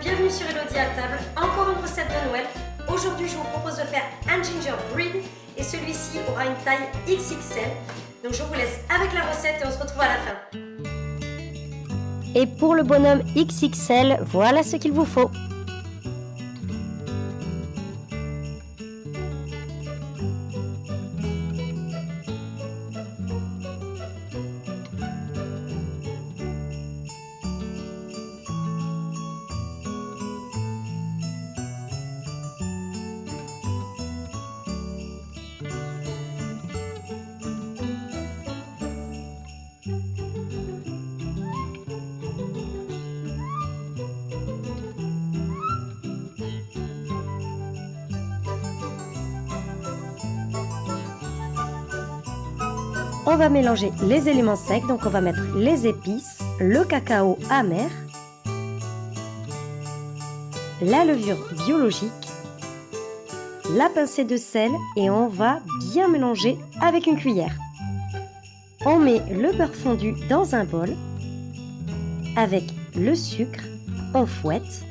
bienvenue sur Elodie à table. Encore une recette de Noël. Aujourd'hui, je vous propose de faire un gingerbread et celui-ci aura une taille XXL. Donc je vous laisse avec la recette et on se retrouve à la fin. Et pour le bonhomme XXL, voilà ce qu'il vous faut. On va mélanger les éléments secs, donc on va mettre les épices, le cacao amer, la levure biologique, la pincée de sel et on va bien mélanger avec une cuillère. On met le beurre fondu dans un bol avec le sucre, on fouette.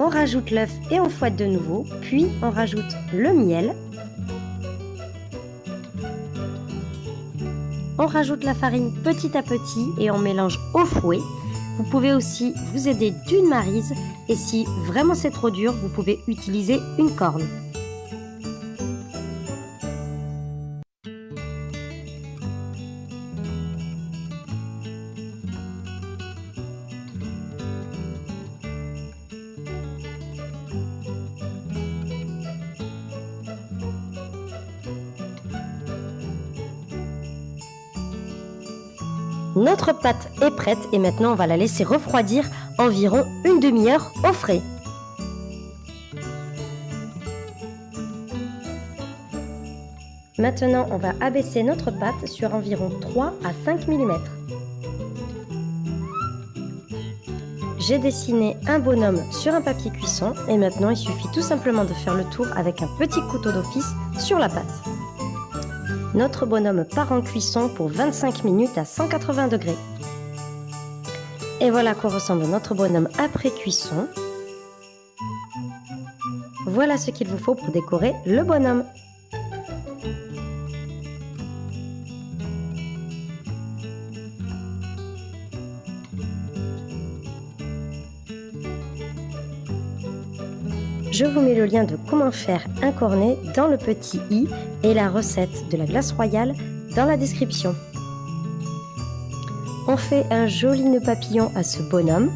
On rajoute l'œuf et on fouette de nouveau, puis on rajoute le miel On rajoute la farine petit à petit et on mélange au fouet. Vous pouvez aussi vous aider d'une marise et si vraiment c'est trop dur, vous pouvez utiliser une corne. Notre pâte est prête et maintenant on va la laisser refroidir environ une demi-heure au frais. Maintenant, on va abaisser notre pâte sur environ 3 à 5 mm. J'ai dessiné un bonhomme sur un papier cuisson et maintenant il suffit tout simplement de faire le tour avec un petit couteau d'office sur la pâte. Notre bonhomme part en cuisson pour 25 minutes à 180 degrés. Et voilà quoi ressemble notre bonhomme après cuisson. Voilà ce qu'il vous faut pour décorer le bonhomme. Je vous mets le lien de comment faire un cornet dans le petit i et la recette de la glace royale dans la description. On fait un joli nœud papillon à ce bonhomme.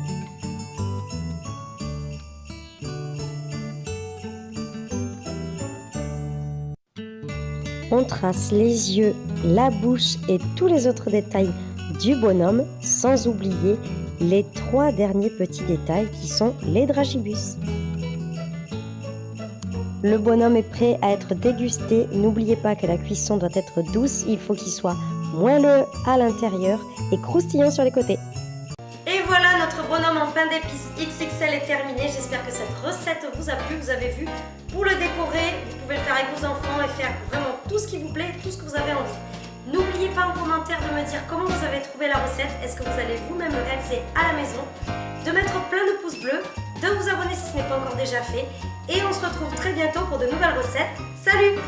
On trace les yeux, la bouche et tous les autres détails du bonhomme, sans oublier les trois derniers petits détails qui sont les dragibus. Le bonhomme est prêt à être dégusté. N'oubliez pas que la cuisson doit être douce. Il faut qu'il soit moelleux à l'intérieur et croustillant sur les côtés. Et voilà, notre bonhomme en pain d'épices XXL est terminé. J'espère que cette recette vous a plu. Vous avez vu, pour le décorer, vous pouvez le faire avec vos enfants et faire vraiment tout ce qui vous plaît, tout ce que vous avez envie. N'oubliez pas en commentaire de me dire comment vous avez trouvé la recette. Est-ce que vous allez vous-même le réaliser à la maison? De mettre plein de pouces bleus, de vous abonner si ce n'est pas encore déjà fait et on se retrouve très bientôt pour de nouvelles recettes. Salut